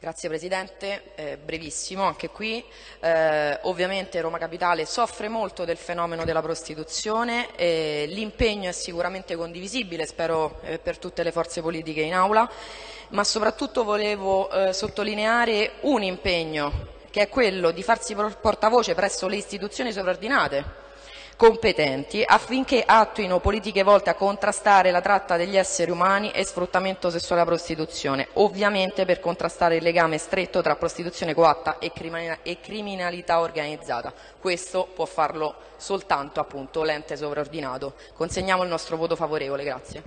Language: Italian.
Grazie Presidente, eh, brevissimo anche qui. Eh, ovviamente Roma Capitale soffre molto del fenomeno della prostituzione, eh, l'impegno è sicuramente condivisibile, spero eh, per tutte le forze politiche in aula, ma soprattutto volevo eh, sottolineare un impegno che è quello di farsi portavoce presso le istituzioni sovraordinate competenti affinché attuino politiche volte a contrastare la tratta degli esseri umani e sfruttamento sessuale e prostituzione, ovviamente per contrastare il legame stretto tra prostituzione coatta e, criminalità organizzata. Questo può farlo soltanto l'ente sovraordinato. Consegniamo il nostro voto favorevole. Grazie.